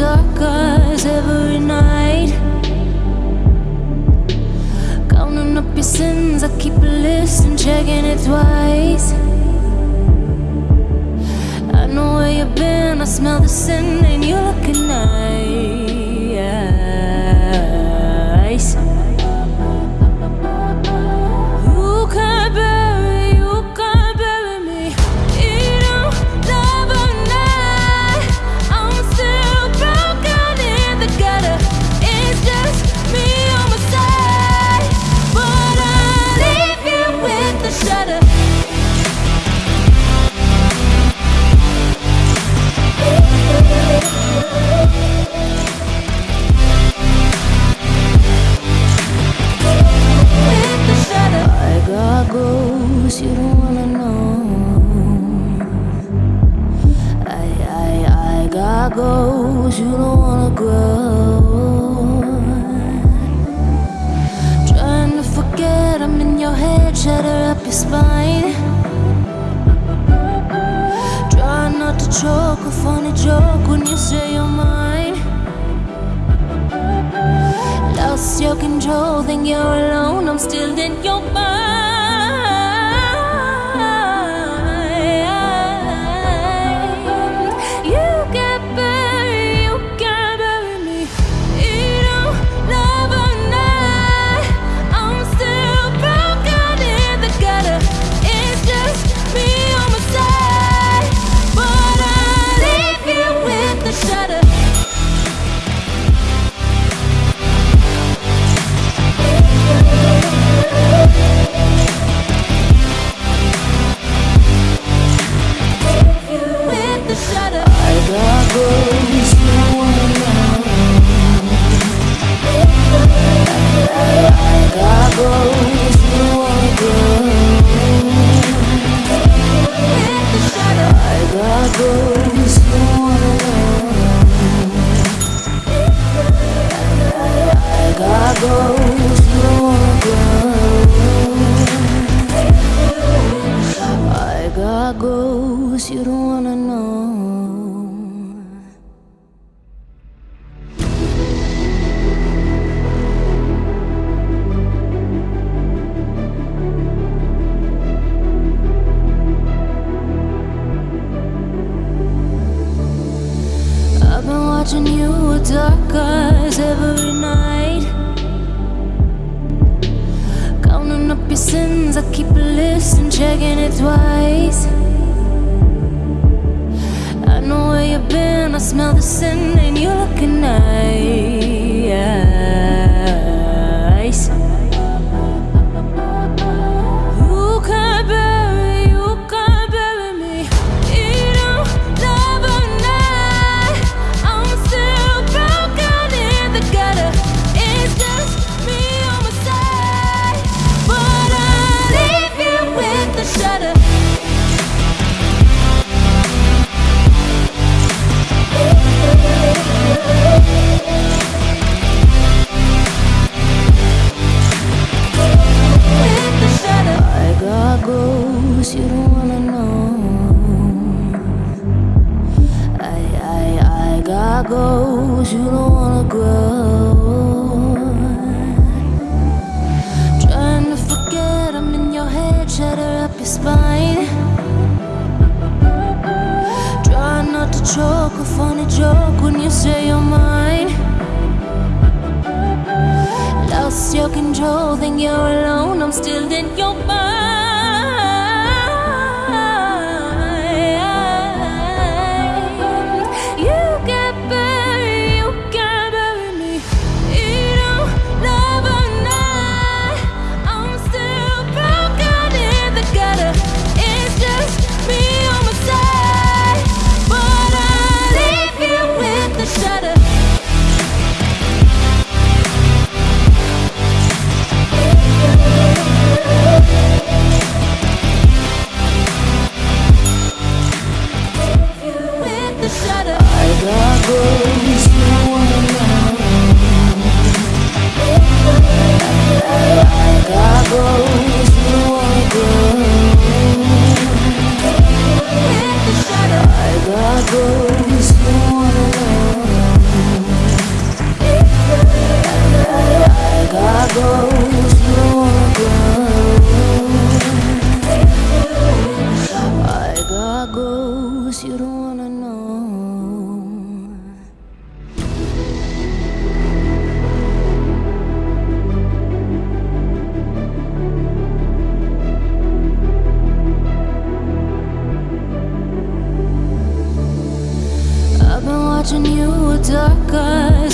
Dark eyes every night. Counting up your sins, I keep a list and checking it twice. I know where you've been, I smell the sin, and you're looking nice. When you say you're mine. Lost your control, think you're alone, I'm still in your mind. You don't wanna know. I've been watching you with dark eyes every night. Counting up your sins, I keep a list and checking it twice. Where you've been, I smell the sin, and you're looking nice. Ghosts you don't wanna grow. Trying to forget I'm in your head, shatter up your spine. Try not to choke, a funny joke when you say you're mine. Lost your control, think you're alone, I'm still in your mind.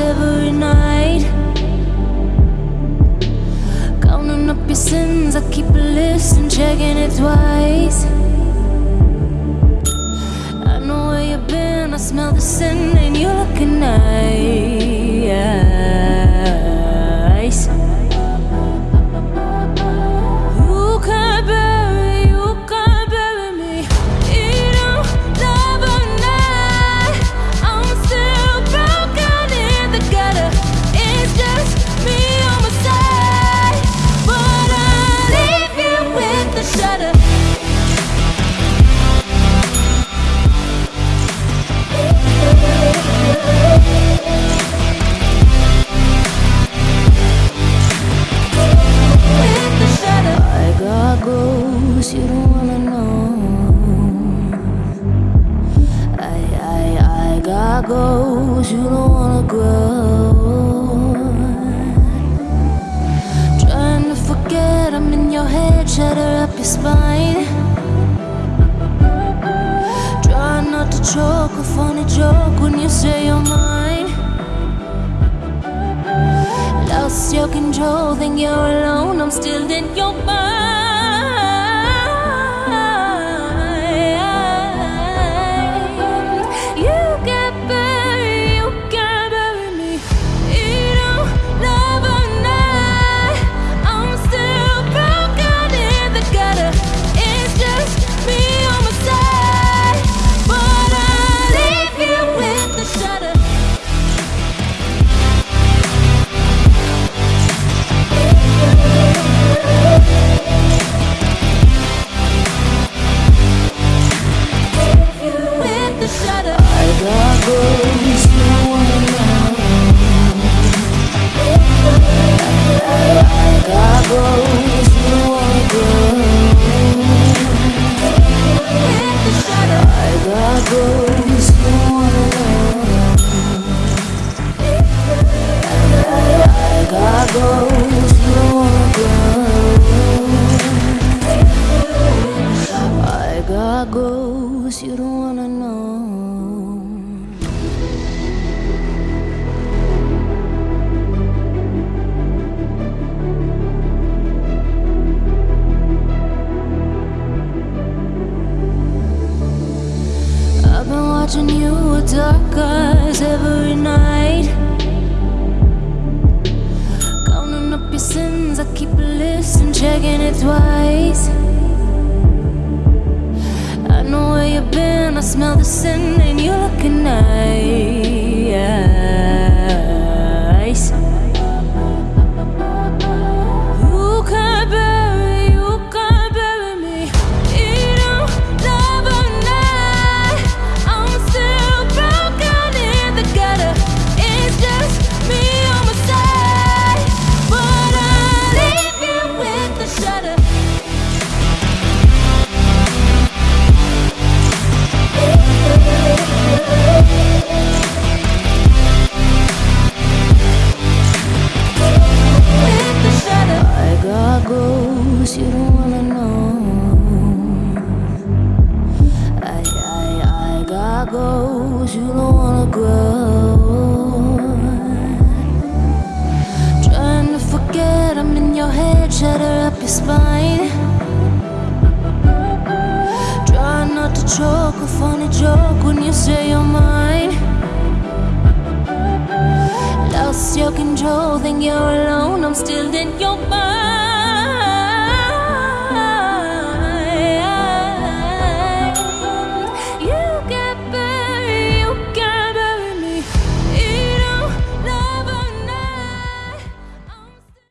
every night. Counting up your sins, I keep a list and checking it twice. I know where you've been, I smell the sin spine. Try not to choke, a funny joke when you say you're mine. Lost your control, think you're alone, I'm still in your mind. I ghosts you don't wanna know. I've been watching you with dark eyes every night. Counting up your sins, I keep a list and checking it twice. You've been, I smell the sin, and you're looking nice. I got you don't wanna grow. Trying to forget I'm in your head, shatter up your spine. Try not to choke, a funny joke when you say you're mine. Lost your control, think you're alone, I'm still in your mind.